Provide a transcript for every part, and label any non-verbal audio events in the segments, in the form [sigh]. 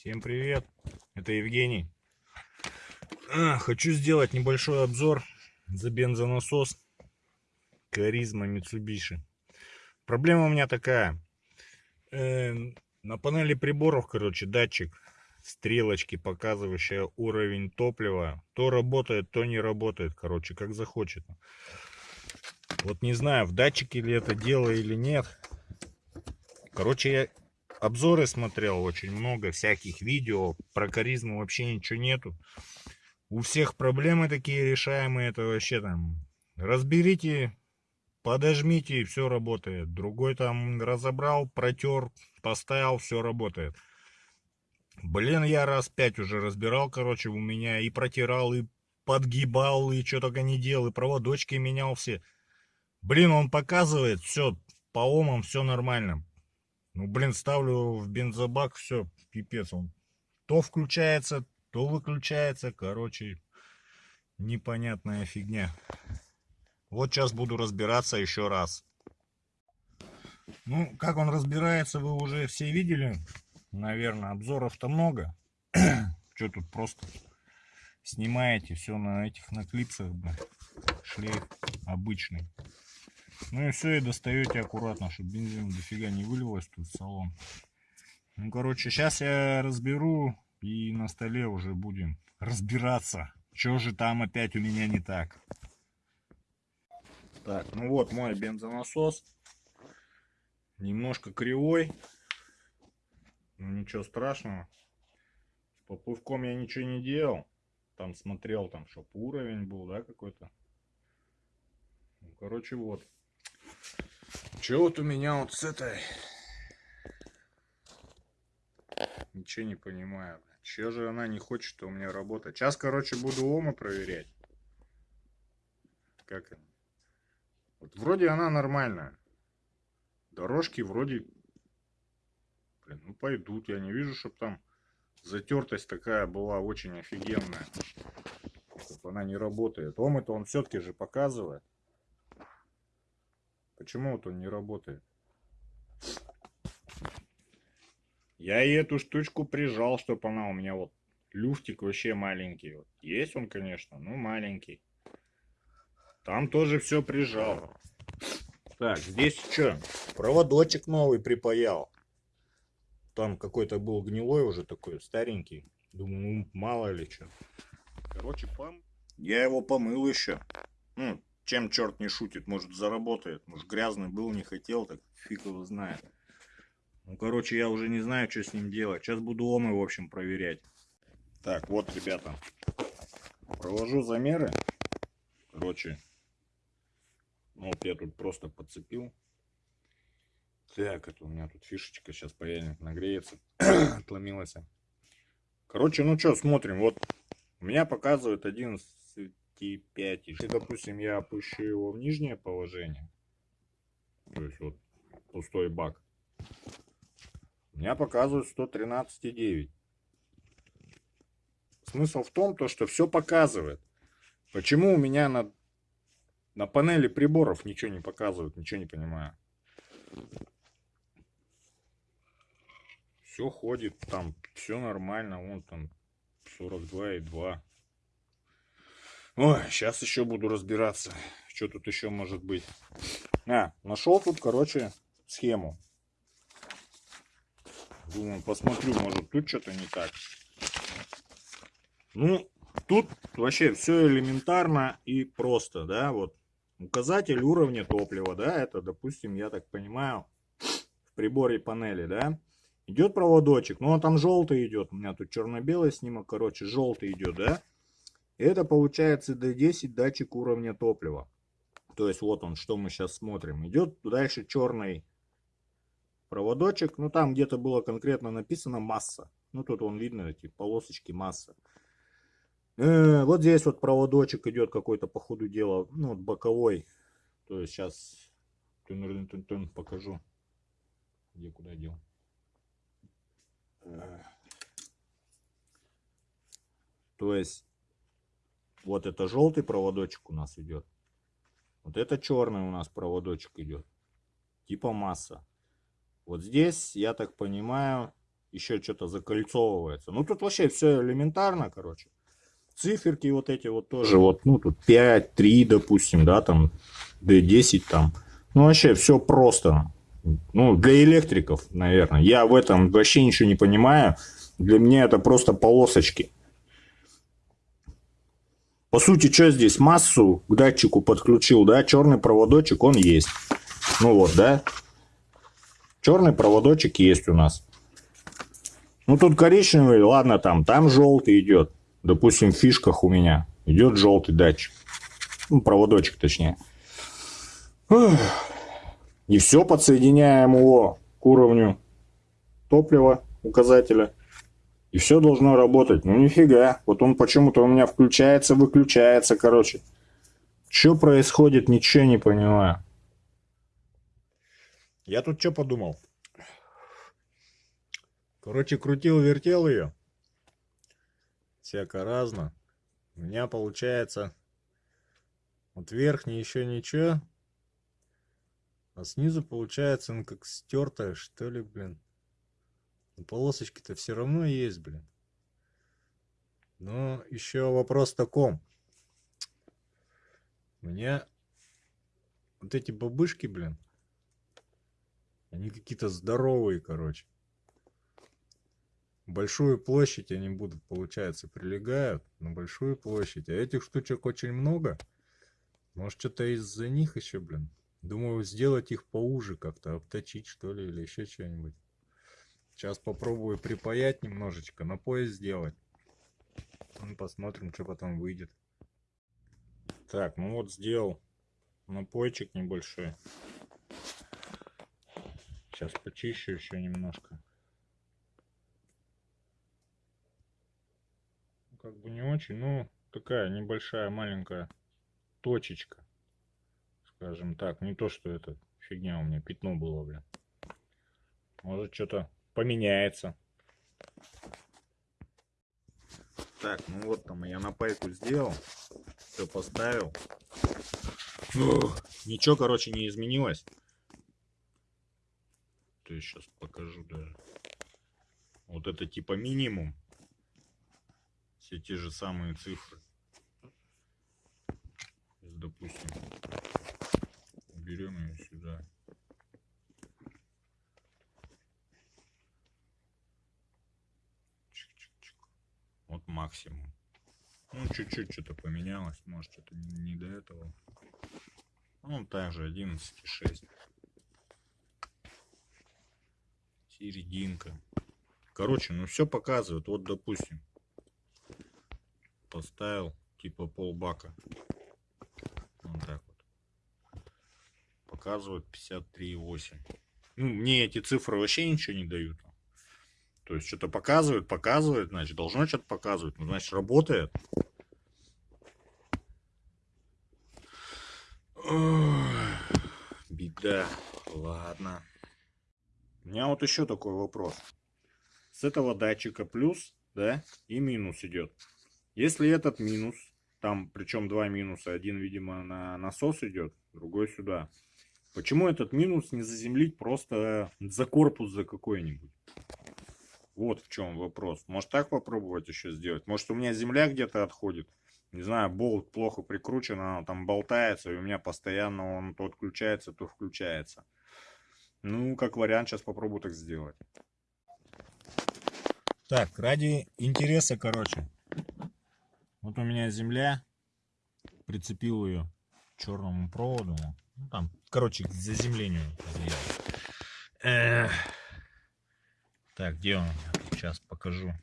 Всем привет, это Евгений. А, хочу сделать небольшой обзор за бензонасос Каризма Mitsubishi. Проблема у меня такая. Э, на панели приборов, короче, датчик стрелочки, показывающая уровень топлива. То работает, то не работает, короче, как захочет. Вот не знаю, в датчике ли это дело или нет. Короче, я обзоры смотрел очень много, всяких видео. Про каризму вообще ничего нету. У всех проблемы такие решаемые. Это вообще там разберите, подожмите и все работает. Другой там разобрал, протер, поставил, все работает. Блин, я раз пять уже разбирал, короче, у меня и протирал, и подгибал, и что только не делал, и проводочки менял все. Блин, он показывает, все, по омам все нормально. Ну, блин, ставлю в бензобак, все, пипец. Он то включается, то выключается. Короче, непонятная фигня. Вот сейчас буду разбираться еще раз. Ну, как он разбирается, вы уже все видели. Наверное, обзоров-то много. [clears throat] Что тут просто снимаете все на этих на клипсах, шлейф обычный. Ну и все, и достаете аккуратно, чтобы бензин дофига не вылилось тут в салон. Ну, короче, сейчас я разберу и на столе уже будем разбираться, что же там опять у меня не так. Так, ну вот мой бензонасос. Немножко кривой. Ну ничего страшного. С поплывком я ничего не делал. Там смотрел, там, чтобы уровень был, да, какой-то. Ну, короче, вот. Че вот у меня вот с этой... Ничего не понимаю. Че же она не хочет у меня работать? Сейчас, короче, буду ома проверять. Как она? Вот вроде она нормальная. Дорожки вроде... Блин, ну пойдут. Я не вижу, чтобы там затертость такая была очень офигенная. Чтобы она не работает. Ом-то он все-таки же показывает. Почему вот он не работает? Я и эту штучку прижал, чтобы она у меня вот люфтик вообще маленький. Вот. Есть он, конечно, но маленький. Там тоже все прижал. Так, здесь что? Проводочек новый припаял. Там какой-то был гнилой уже такой, старенький. Думаю, ну мало ли что. Короче, пом... Я его помыл еще. Ну, чем черт не шутит, может заработает. Может грязный был, не хотел, так фиг его знает. Ну, короче, я уже не знаю, что с ним делать. Сейчас буду омы, в общем, проверять. Так, вот, ребята. Провожу замеры. Короче, вот я тут просто подцепил. Так, это у меня тут фишечка. Сейчас паяльник нагреется. [clears throat] Отломилась. Короче, ну что, смотрим. Вот у меня показывает 11 25. Если, допустим, я опущу его в нижнее положение, то есть вот пустой бак, у меня показывает 113,9. Смысл в том, то, что все показывает. Почему у меня на, на панели приборов ничего не показывает, ничего не понимаю. Все ходит, там все нормально, вон там 42,2. Ой, сейчас еще буду разбираться, что тут еще может быть. А, нашел тут, короче, схему. Думаю, посмотрю, может тут что-то не так. Ну, тут вообще все элементарно и просто, да, вот. Указатель уровня топлива, да, это, допустим, я так понимаю, в приборе панели, да. Идет проводочек, ну, а там желтый идет, у меня тут черно-белый снимок, короче, желтый идет, да. Это получается D10 датчик уровня топлива. То есть вот он, что мы сейчас смотрим. Идет дальше черный проводочек. Ну там где-то было конкретно написано масса. Ну тут он видно эти полосочки масса. Э, вот здесь вот проводочек идет какой-то по ходу дела. Ну вот боковой. То есть сейчас покажу. Где куда дел. Э. То есть вот это желтый проводочек у нас идет. Вот это черный у нас проводочек идет. Типа масса. Вот здесь, я так понимаю, еще что-то закольцовывается. Ну, тут вообще все элементарно, короче. Циферки вот эти вот тоже, вот, ну, тут 5, 3, допустим, да, там, D10 там. Ну, вообще все просто. Ну, для электриков, наверное. Я в этом вообще ничего не понимаю. Для меня это просто полосочки. По сути, что здесь? Массу к датчику подключил, да? Черный проводочек, он есть. Ну вот, да? Черный проводочек есть у нас. Ну, тут коричневый, ладно, там, там желтый идет. Допустим, в фишках у меня идет желтый датчик. Ну, проводочек, точнее. И все подсоединяем его к уровню топлива указателя. И все должно работать. Ну нифига. Вот он почему-то у меня включается, выключается, короче. Что происходит, ничего не понимаю. Я тут что подумал? Короче, крутил-вертел ее. Всяко разно. У меня получается... Вот верхний еще ничего. А снизу получается, ну как стертая, что ли, блин. Но полосочки-то все равно есть, блин. Но еще вопрос таком. У меня вот эти бабышки, блин, они какие-то здоровые, короче. Большую площадь они будут, получается, прилегают на большую площадь. А этих штучек очень много. Может, что-то из-за них еще, блин. Думаю, сделать их поуже как-то, обточить, что ли, или еще что-нибудь. Сейчас попробую припаять немножечко, на пояс сделать. Ну, посмотрим, что потом выйдет. Так, ну вот сделал напойчик небольшой. Сейчас почищу еще немножко. Как бы не очень, но такая небольшая маленькая точечка. Скажем так, не то, что это фигня у меня, пятно было, бля. Может что-то поменяется. Так, ну вот там я на пайку сделал. Все поставил. Фух, ничего, короче, не изменилось. То есть сейчас покажу даже. Вот это типа минимум. Все те же самые цифры. Допустим, берем ее сюда. Вот максимум. Ну, чуть-чуть что-то поменялось. Может, что-то не, не до этого. Ну, также 11,6. Серединка. Короче, ну все показывает. Вот, допустим, поставил типа полбака. Вот так вот. Показывает 53,8. Ну, мне эти цифры вообще ничего не дают. То есть что-то показывает, показывает, значит, должно что-то показывать. Ну, значит, работает. Ой, беда. Ладно. У меня вот еще такой вопрос. С этого датчика плюс, да, и минус идет. Если этот минус, там причем два минуса, один, видимо, на насос идет, другой сюда. Почему этот минус не заземлить просто за корпус за какой-нибудь? Вот в чем вопрос. Может так попробовать еще сделать? Может у меня земля где-то отходит? Не знаю, болт плохо прикручен, она там болтается, и у меня постоянно он то отключается, то включается. Ну, как вариант, сейчас попробую так сделать. Так, ради интереса, короче. Вот у меня земля. Прицепил ее к черному проводу. Ну, там, короче, к заземлению. Эх. Так, где он? Сейчас покажу.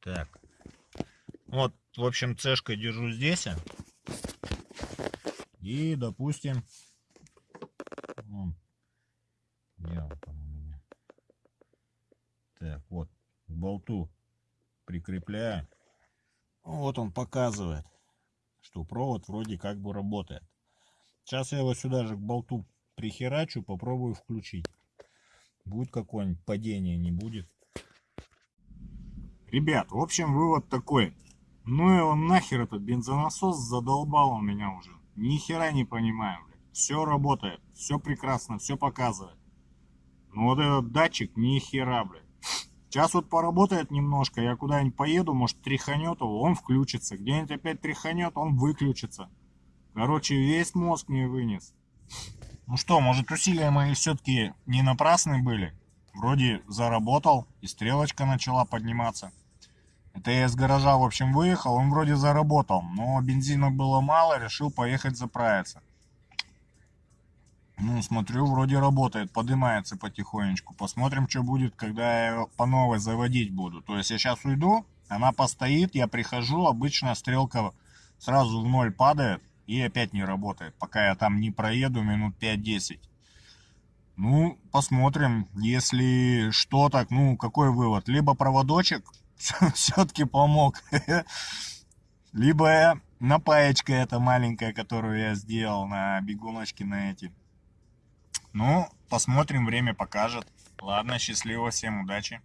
Так. Вот, в общем, цешкой держу здесь. И, допустим, где он там у меня? Так, вот, к болту прикрепляю. Вот он показывает что провод вроде как бы работает. Сейчас я его сюда же к болту прихерачу, попробую включить. Будет какое-нибудь падение, не будет. Ребят, в общем, вывод такой. Ну и он нахер этот бензонасос задолбал он меня уже. Ни хера не понимаю, блядь. Все работает, все прекрасно, все показывает. Но вот этот датчик ни хера, блядь. Сейчас вот поработает немножко, я куда-нибудь поеду, может тряханет его, он включится. Где-нибудь опять тряханет, он выключится. Короче, весь мозг мне вынес. Ну что, может усилия мои все-таки не напрасны были? Вроде заработал, и стрелочка начала подниматься. Это я из гаража, в общем, выехал, он вроде заработал, но бензина было мало, решил поехать заправиться. Ну, смотрю, вроде работает, поднимается потихонечку. Посмотрим, что будет, когда я по новой заводить буду. То есть я сейчас уйду, она постоит, я прихожу, обычно стрелка сразу в ноль падает и опять не работает, пока я там не проеду минут 5-10. Ну, посмотрим, если что так, ну, какой вывод? Либо проводочек [laughs] все-таки помог, [laughs] либо напаечка эта маленькая, которую я сделал на бегуночке на эти. Ну, посмотрим, время покажет. Ладно, счастливо, всем удачи.